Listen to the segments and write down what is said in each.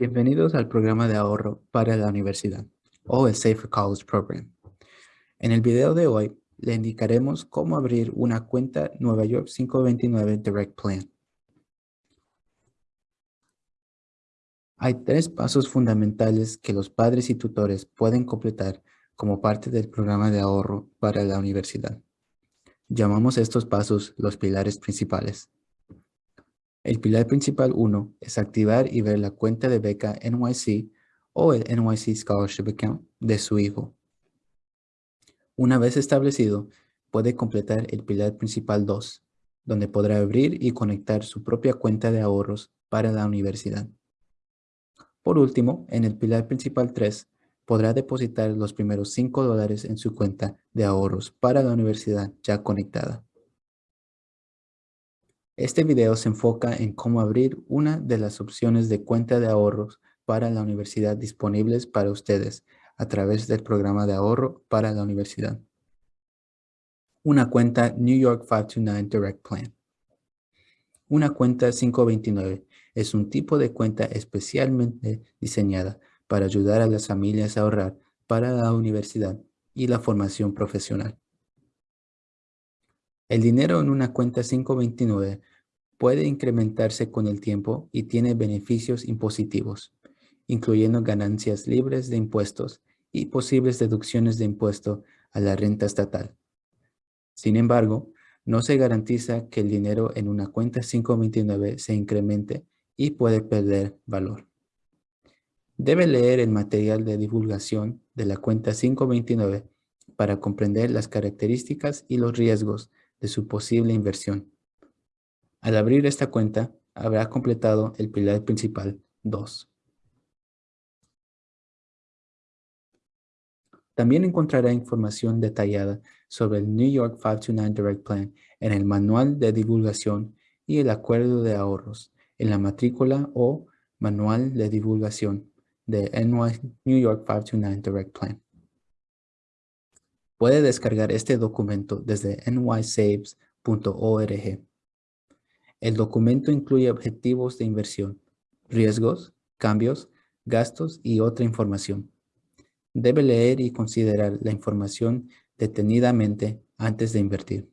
Bienvenidos al programa de ahorro para la universidad o el Safer College Program. En el video de hoy le indicaremos cómo abrir una cuenta Nueva York 529 Direct Plan. Hay tres pasos fundamentales que los padres y tutores pueden completar como parte del programa de ahorro para la universidad. Llamamos estos pasos los pilares principales. El pilar principal 1 es activar y ver la cuenta de beca NYC o el NYC Scholarship Account de su hijo. Una vez establecido, puede completar el pilar principal 2, donde podrá abrir y conectar su propia cuenta de ahorros para la universidad. Por último, en el pilar principal 3, podrá depositar los primeros 5 dólares en su cuenta de ahorros para la universidad ya conectada. Este video se enfoca en cómo abrir una de las opciones de cuenta de ahorros para la universidad disponibles para ustedes a través del programa de ahorro para la universidad. Una cuenta New York 529 Direct Plan. Una cuenta 529 es un tipo de cuenta especialmente diseñada para ayudar a las familias a ahorrar para la universidad y la formación profesional. El dinero en una cuenta 529 puede incrementarse con el tiempo y tiene beneficios impositivos, incluyendo ganancias libres de impuestos y posibles deducciones de impuesto a la renta estatal. Sin embargo, no se garantiza que el dinero en una cuenta 529 se incremente y puede perder valor. Debe leer el material de divulgación de la cuenta 529 para comprender las características y los riesgos de su posible inversión. Al abrir esta cuenta, habrá completado el pilar principal 2. También encontrará información detallada sobre el New York 529 Direct Plan en el Manual de Divulgación y el Acuerdo de Ahorros en la matrícula o Manual de Divulgación de New York 529 Direct Plan. Puede descargar este documento desde nysaves.org. El documento incluye objetivos de inversión, riesgos, cambios, gastos y otra información. Debe leer y considerar la información detenidamente antes de invertir.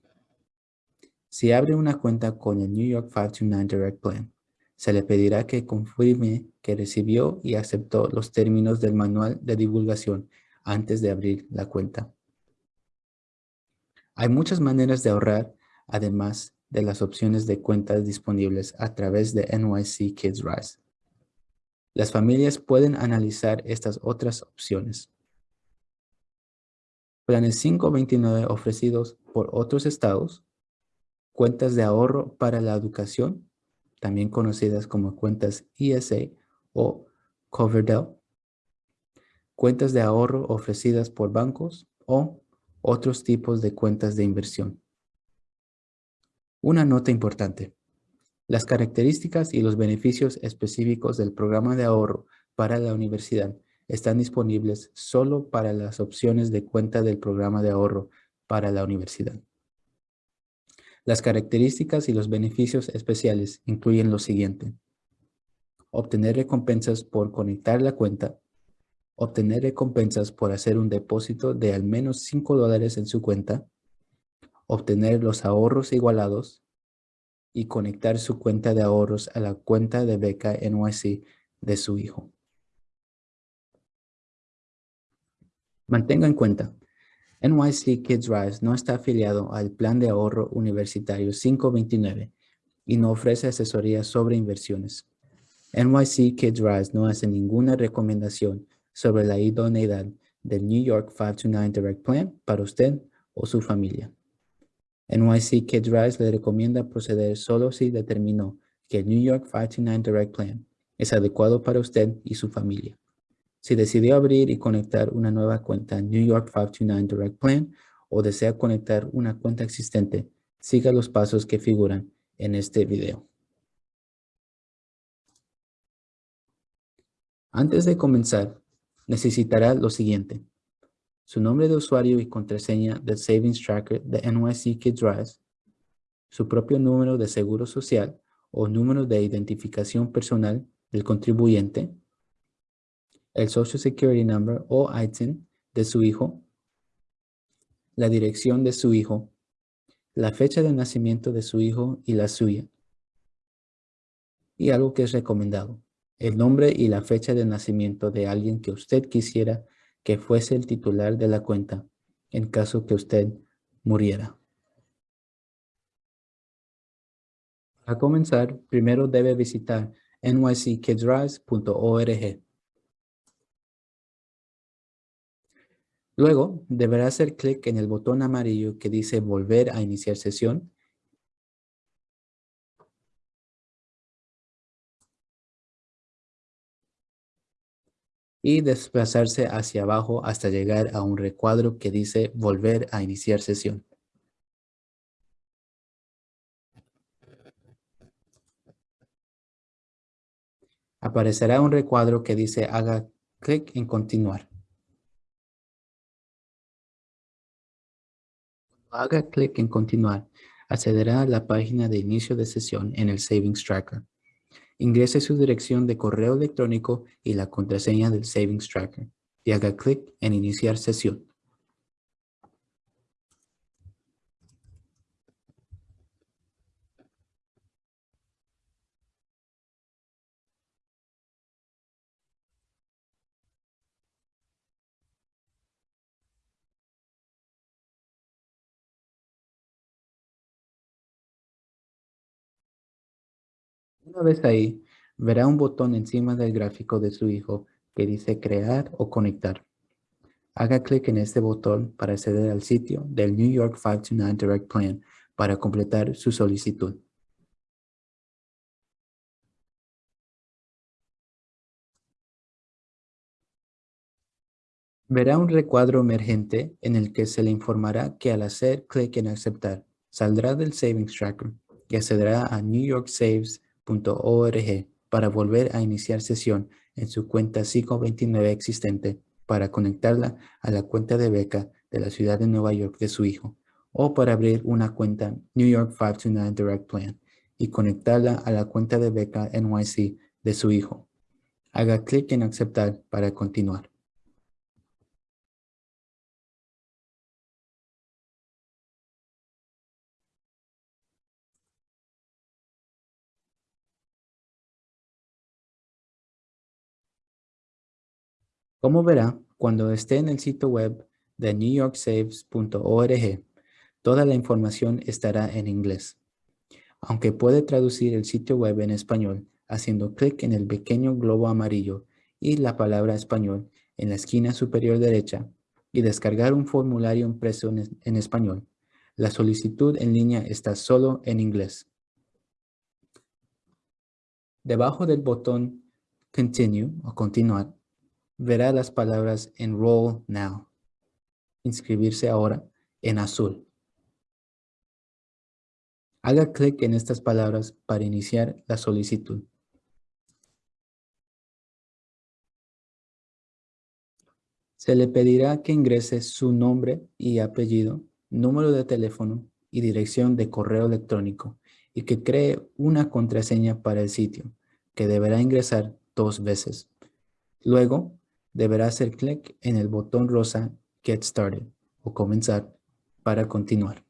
Si abre una cuenta con el New York 529 Direct Plan, se le pedirá que confirme que recibió y aceptó los términos del manual de divulgación antes de abrir la cuenta. Hay muchas maneras de ahorrar, además de las opciones de cuentas disponibles a través de NYC Kids Rise. Las familias pueden analizar estas otras opciones. Planes 529 ofrecidos por otros estados, cuentas de ahorro para la educación, también conocidas como cuentas ESA o Coverdell, cuentas de ahorro ofrecidas por bancos o otros tipos de cuentas de inversión. Una nota importante. Las características y los beneficios específicos del programa de ahorro para la universidad están disponibles solo para las opciones de cuenta del programa de ahorro para la universidad. Las características y los beneficios especiales incluyen lo siguiente. Obtener recompensas por conectar la cuenta, obtener recompensas por hacer un depósito de al menos 5 dólares en su cuenta, obtener los ahorros igualados y conectar su cuenta de ahorros a la cuenta de beca NYC de su hijo. Mantenga en cuenta, NYC Kids Rise no está afiliado al Plan de Ahorro Universitario 529 y no ofrece asesoría sobre inversiones. NYC Kids Rise no hace ninguna recomendación sobre la idoneidad del New York 529 Direct Plan para usted o su familia. NYC Kids Rise le recomienda proceder solo si determinó que el New York 529 Direct Plan es adecuado para usted y su familia. Si decidió abrir y conectar una nueva cuenta New York 529 Direct Plan o desea conectar una cuenta existente, siga los pasos que figuran en este video. Antes de comenzar, necesitará lo siguiente. Su nombre de usuario y contraseña del Savings Tracker de NYC Kids Rise, su propio número de seguro social o número de identificación personal del contribuyente el Social Security Number o ITIN de su hijo, la dirección de su hijo, la fecha de nacimiento de su hijo y la suya. Y algo que es recomendado, el nombre y la fecha de nacimiento de alguien que usted quisiera que fuese el titular de la cuenta en caso que usted muriera. Para comenzar, primero debe visitar nyckidsrise.org. Luego, deberá hacer clic en el botón amarillo que dice Volver a iniciar sesión y desplazarse hacia abajo hasta llegar a un recuadro que dice Volver a iniciar sesión. Aparecerá un recuadro que dice haga clic en continuar. haga clic en continuar, accederá a la página de inicio de sesión en el Savings Tracker. Ingrese su dirección de correo electrónico y la contraseña del Savings Tracker y haga clic en iniciar sesión. Una vez ahí, verá un botón encima del gráfico de su hijo que dice crear o conectar. Haga clic en este botón para acceder al sitio del New York 529 Direct Plan para completar su solicitud. Verá un recuadro emergente en el que se le informará que al hacer clic en aceptar, saldrá del Savings Tracker y accederá a New York Saves para volver a iniciar sesión en su cuenta 529 existente para conectarla a la cuenta de beca de la ciudad de Nueva York de su hijo o para abrir una cuenta New York 529 Direct Plan y conectarla a la cuenta de beca NYC de su hijo. Haga clic en aceptar para continuar. Como verá, cuando esté en el sitio web de newyorksaves.org, toda la información estará en inglés. Aunque puede traducir el sitio web en español haciendo clic en el pequeño globo amarillo y la palabra español en la esquina superior derecha y descargar un formulario impreso en español, la solicitud en línea está solo en inglés. Debajo del botón Continue o Continuar, verá las palabras Enroll Now, inscribirse ahora, en azul. Haga clic en estas palabras para iniciar la solicitud. Se le pedirá que ingrese su nombre y apellido, número de teléfono y dirección de correo electrónico y que cree una contraseña para el sitio, que deberá ingresar dos veces. Luego, deberá hacer clic en el botón rosa Get Started o Comenzar para continuar.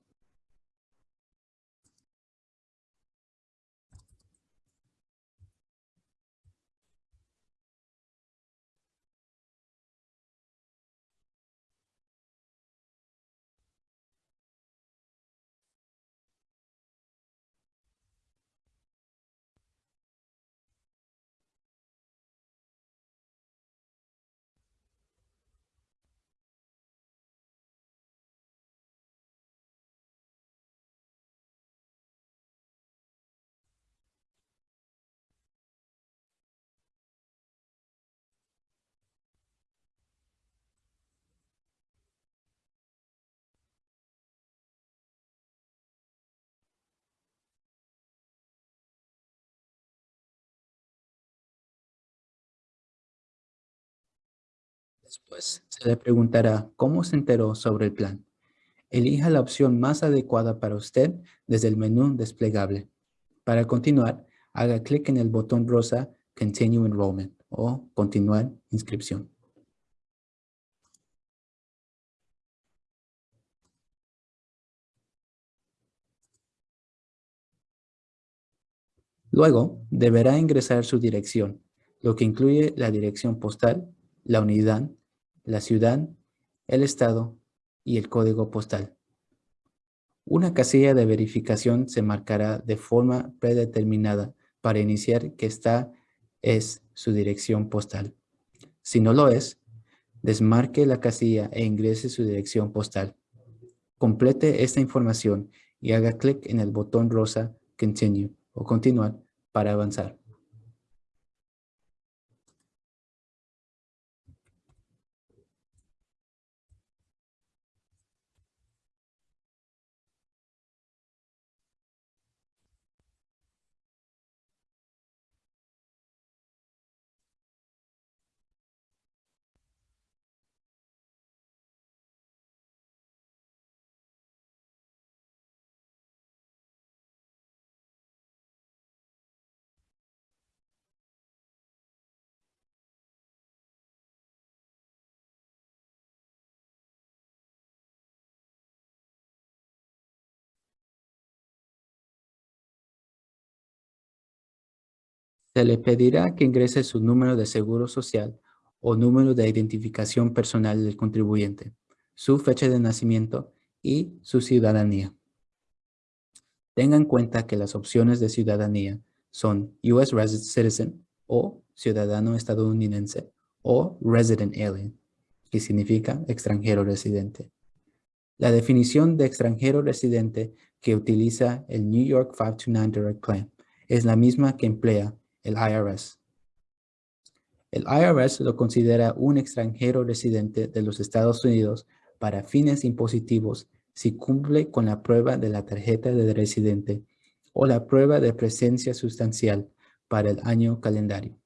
Después se le preguntará cómo se enteró sobre el plan. Elija la opción más adecuada para usted desde el menú desplegable. Para continuar, haga clic en el botón rosa Continue Enrollment o continuar inscripción. Luego, deberá ingresar su dirección, lo que incluye la dirección postal, la unidad, la ciudad, el estado y el código postal. Una casilla de verificación se marcará de forma predeterminada para iniciar que esta es su dirección postal. Si no lo es, desmarque la casilla e ingrese su dirección postal. Complete esta información y haga clic en el botón rosa Continue o Continuar para avanzar. Se le pedirá que ingrese su número de seguro social o número de identificación personal del contribuyente, su fecha de nacimiento y su ciudadanía. Tenga en cuenta que las opciones de ciudadanía son US Citizen o ciudadano estadounidense o Resident Alien, que significa extranjero residente. La definición de extranjero residente que utiliza el New York 529 Direct Plan es la misma que emplea el IRS. El IRS lo considera un extranjero residente de los Estados Unidos para fines impositivos si cumple con la prueba de la tarjeta de residente o la prueba de presencia sustancial para el año calendario,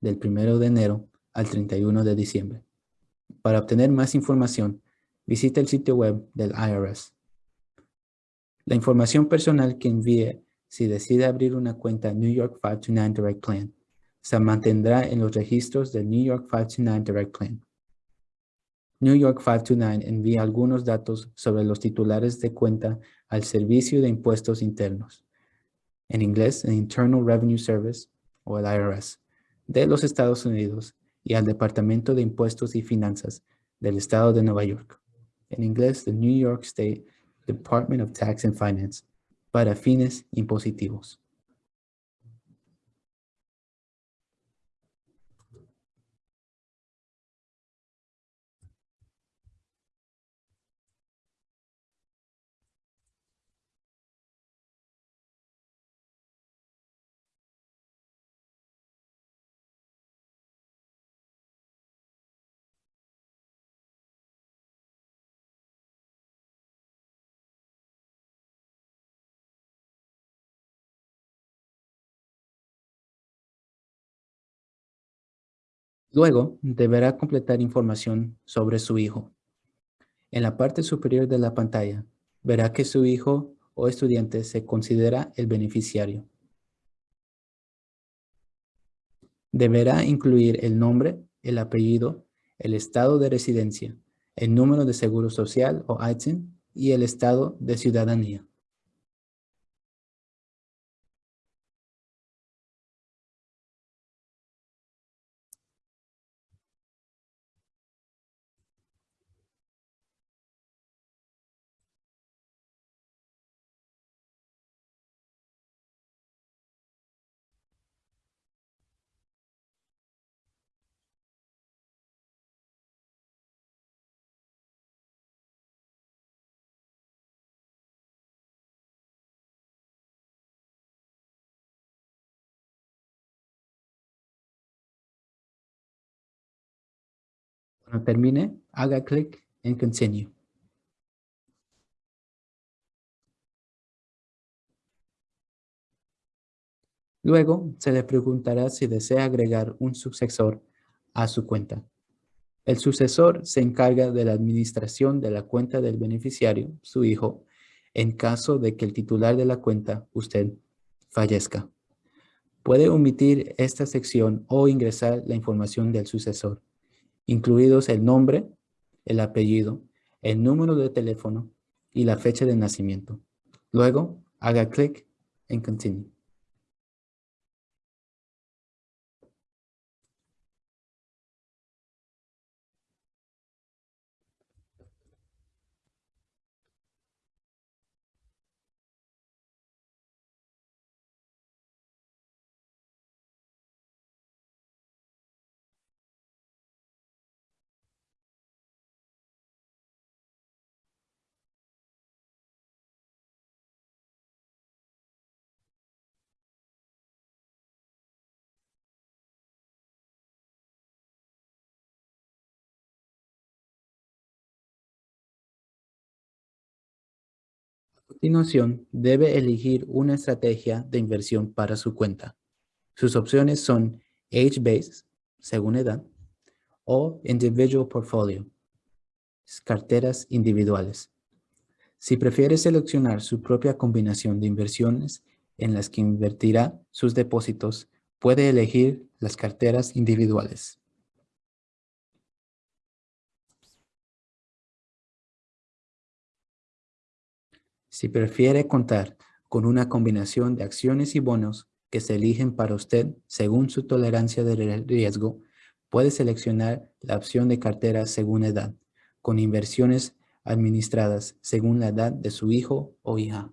del 1 de enero al 31 de diciembre. Para obtener más información, visita el sitio web del IRS. La información personal que envíe si decide abrir una cuenta New York 529 Direct Plan, se mantendrá en los registros del New York 529 Direct Plan. New York 529 envía algunos datos sobre los titulares de cuenta al Servicio de Impuestos Internos, en inglés el Internal Revenue Service o el IRS, de los Estados Unidos y al Departamento de Impuestos y Finanzas del Estado de Nueva York, en inglés the New York State Department of Tax and Finance, para fines impositivos. Luego, deberá completar información sobre su hijo. En la parte superior de la pantalla, verá que su hijo o estudiante se considera el beneficiario. Deberá incluir el nombre, el apellido, el estado de residencia, el número de seguro social o ITIN y el estado de ciudadanía. Cuando termine, haga clic en Continue. Luego, se le preguntará si desea agregar un sucesor a su cuenta. El sucesor se encarga de la administración de la cuenta del beneficiario, su hijo, en caso de que el titular de la cuenta, usted, fallezca. Puede omitir esta sección o ingresar la información del sucesor, incluidos el nombre, el apellido, el número de teléfono y la fecha de nacimiento. Luego, haga clic en Continue. Continuación, debe elegir una estrategia de inversión para su cuenta. Sus opciones son Age-Based, según edad, o Individual Portfolio, carteras individuales. Si prefiere seleccionar su propia combinación de inversiones en las que invertirá sus depósitos, puede elegir las carteras individuales. Si prefiere contar con una combinación de acciones y bonos que se eligen para usted según su tolerancia de riesgo, puede seleccionar la opción de cartera según edad, con inversiones administradas según la edad de su hijo o hija.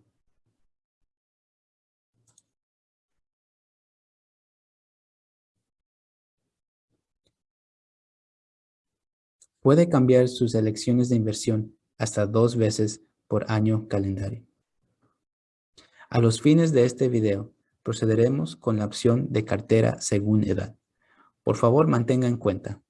Puede cambiar sus elecciones de inversión hasta dos veces por año calendario. A los fines de este video, procederemos con la opción de cartera según edad. Por favor, mantenga en cuenta,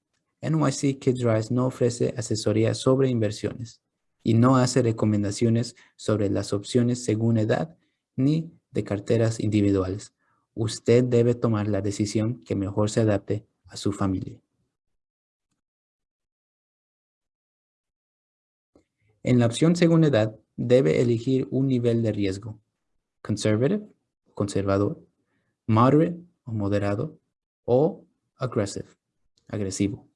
NYC Kids Rise no ofrece asesoría sobre inversiones y no hace recomendaciones sobre las opciones según edad ni de carteras individuales. Usted debe tomar la decisión que mejor se adapte a su familia. En la opción según edad, debe elegir un nivel de riesgo. Conservative, conservador, moderate o moderado, o aggressive, agresivo.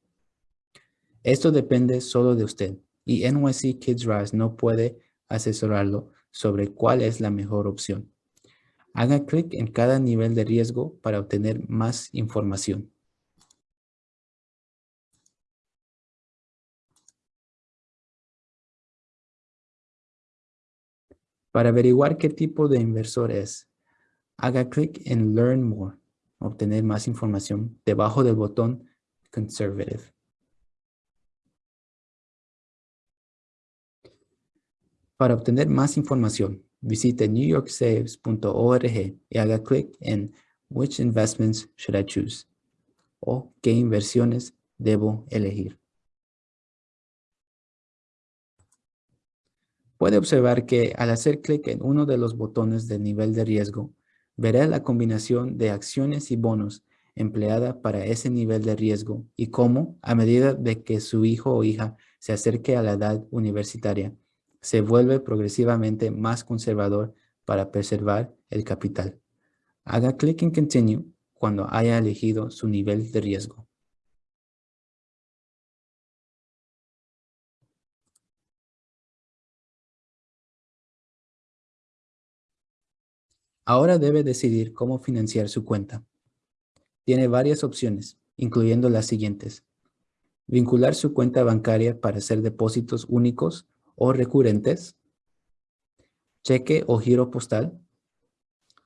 Esto depende solo de usted y NYC Kids Rise no puede asesorarlo sobre cuál es la mejor opción. Haga clic en cada nivel de riesgo para obtener más información. Para averiguar qué tipo de inversor es, haga clic en Learn More, obtener más información debajo del botón Conservative. Para obtener más información, visite newyorksaves.org y haga clic en Which Investments Should I Choose? o ¿Qué inversiones debo elegir? Puede observar que al hacer clic en uno de los botones del nivel de riesgo, verá la combinación de acciones y bonos empleada para ese nivel de riesgo y cómo, a medida de que su hijo o hija se acerque a la edad universitaria, se vuelve progresivamente más conservador para preservar el capital. Haga clic en Continue cuando haya elegido su nivel de riesgo. Ahora debe decidir cómo financiar su cuenta. Tiene varias opciones, incluyendo las siguientes. Vincular su cuenta bancaria para hacer depósitos únicos o recurrentes. Cheque o giro postal.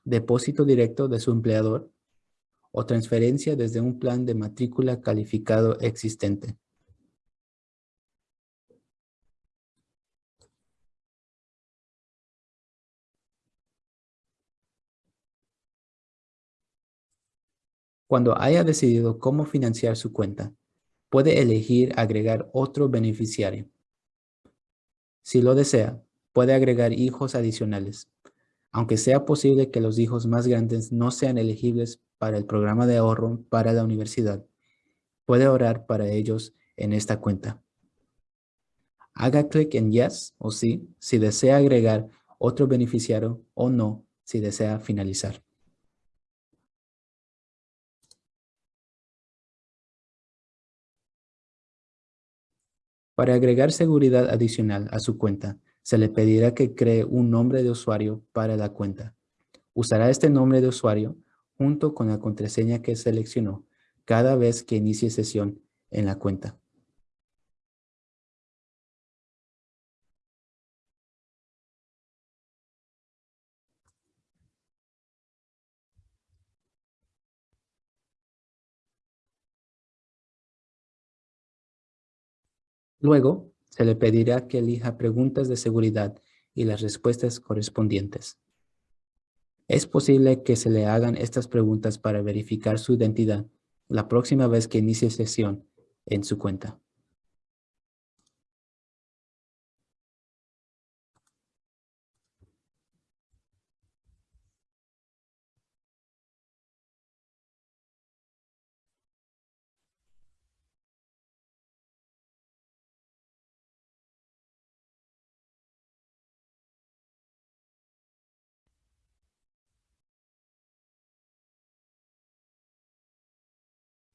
Depósito directo de su empleador. O transferencia desde un plan de matrícula calificado existente. Cuando haya decidido cómo financiar su cuenta, puede elegir agregar otro beneficiario. Si lo desea, puede agregar hijos adicionales. Aunque sea posible que los hijos más grandes no sean elegibles para el programa de ahorro para la universidad, puede orar para ellos en esta cuenta. Haga clic en Yes o Sí si desea agregar otro beneficiario o No si desea finalizar. Para agregar seguridad adicional a su cuenta, se le pedirá que cree un nombre de usuario para la cuenta. Usará este nombre de usuario junto con la contraseña que seleccionó cada vez que inicie sesión en la cuenta. Luego, se le pedirá que elija preguntas de seguridad y las respuestas correspondientes. Es posible que se le hagan estas preguntas para verificar su identidad la próxima vez que inicie sesión en su cuenta.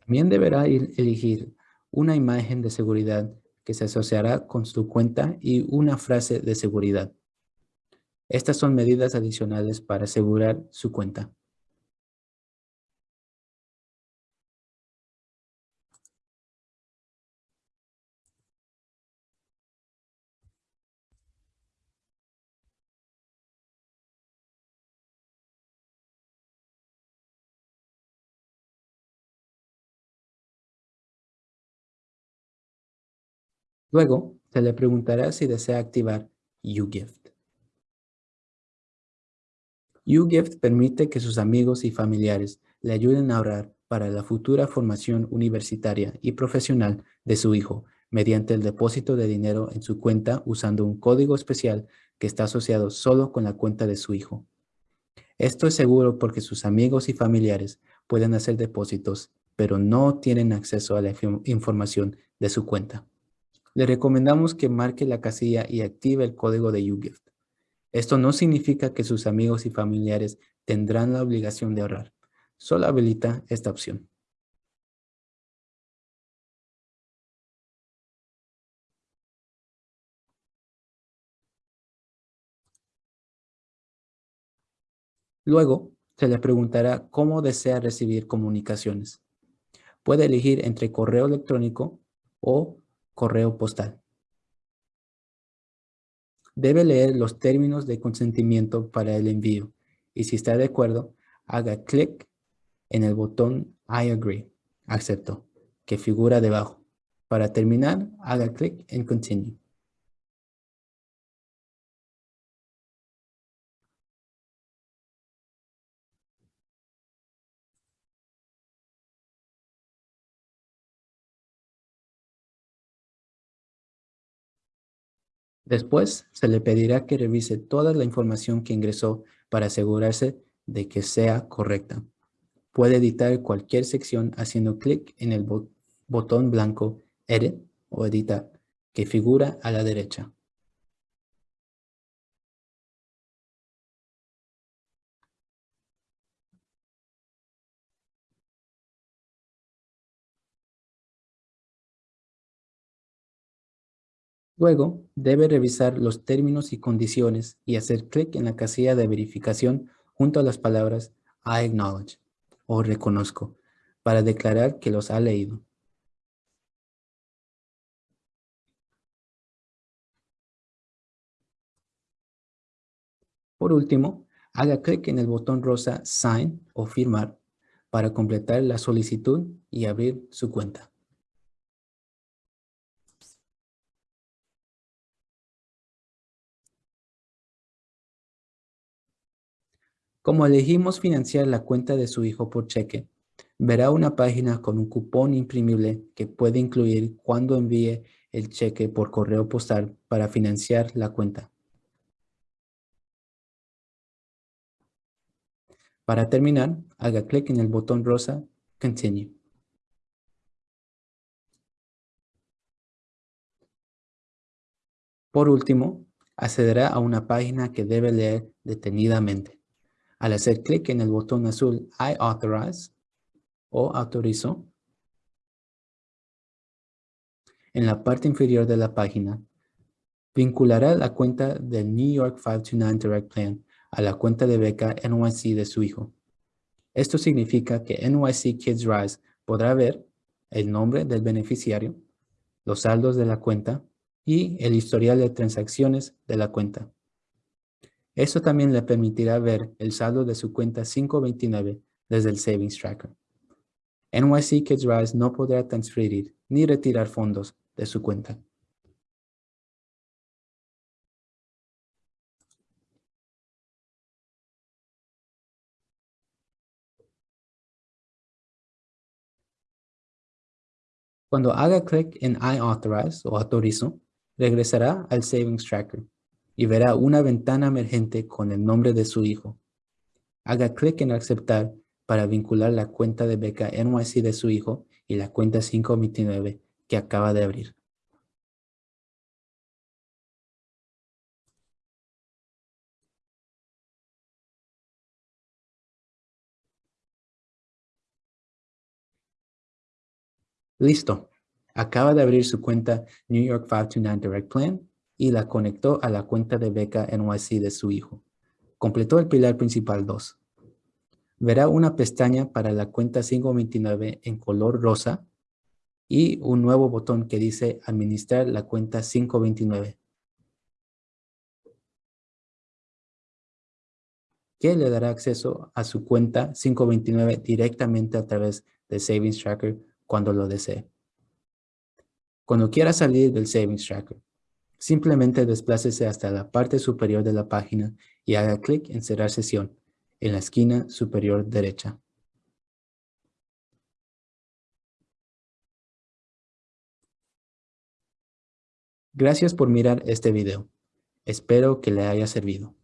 También deberá elegir una imagen de seguridad que se asociará con su cuenta y una frase de seguridad. Estas son medidas adicionales para asegurar su cuenta. Luego, se le preguntará si desea activar YouGift. YouGift permite que sus amigos y familiares le ayuden a ahorrar para la futura formación universitaria y profesional de su hijo mediante el depósito de dinero en su cuenta usando un código especial que está asociado solo con la cuenta de su hijo. Esto es seguro porque sus amigos y familiares pueden hacer depósitos, pero no tienen acceso a la información de su cuenta le recomendamos que marque la casilla y active el código de YouGift. Esto no significa que sus amigos y familiares tendrán la obligación de ahorrar. Solo habilita esta opción. Luego, se le preguntará cómo desea recibir comunicaciones. Puede elegir entre correo electrónico o correo postal. Debe leer los términos de consentimiento para el envío y si está de acuerdo, haga clic en el botón I agree, acepto, que figura debajo. Para terminar, haga clic en Continue. Después, se le pedirá que revise toda la información que ingresó para asegurarse de que sea correcta. Puede editar cualquier sección haciendo clic en el botón blanco Edit o Editar, que figura a la derecha. Luego, debe revisar los términos y condiciones y hacer clic en la casilla de verificación junto a las palabras I acknowledge o reconozco para declarar que los ha leído. Por último, haga clic en el botón rosa Sign o Firmar para completar la solicitud y abrir su cuenta. Como elegimos financiar la cuenta de su hijo por cheque, verá una página con un cupón imprimible que puede incluir cuando envíe el cheque por correo postal para financiar la cuenta. Para terminar, haga clic en el botón rosa Continue. Por último, accederá a una página que debe leer detenidamente. Al hacer clic en el botón azul I authorize o autorizo, En la parte inferior de la página, vinculará la cuenta del New York 529 Direct Plan a la cuenta de beca NYC de su hijo. Esto significa que NYC Kids Rise podrá ver el nombre del beneficiario, los saldos de la cuenta y el historial de transacciones de la cuenta. Eso también le permitirá ver el saldo de su cuenta 529 desde el Savings Tracker. NYC Kids Rise no podrá transferir ni retirar fondos de su cuenta. Cuando haga clic en I Authorize o autorizo, regresará al Savings Tracker y verá una ventana emergente con el nombre de su hijo. Haga clic en aceptar para vincular la cuenta de beca NYC de su hijo y la cuenta 529 que acaba de abrir. Listo. Acaba de abrir su cuenta New York 529 Direct Plan y la conectó a la cuenta de beca NYC de su hijo. Completó el pilar principal 2. Verá una pestaña para la cuenta 529 en color rosa y un nuevo botón que dice Administrar la cuenta 529. que le dará acceso a su cuenta 529 directamente a través de Savings Tracker cuando lo desee. Cuando quiera salir del Savings Tracker, simplemente desplácese hasta la parte superior de la página y haga clic en Cerrar sesión en la esquina superior derecha. Gracias por mirar este video. Espero que le haya servido.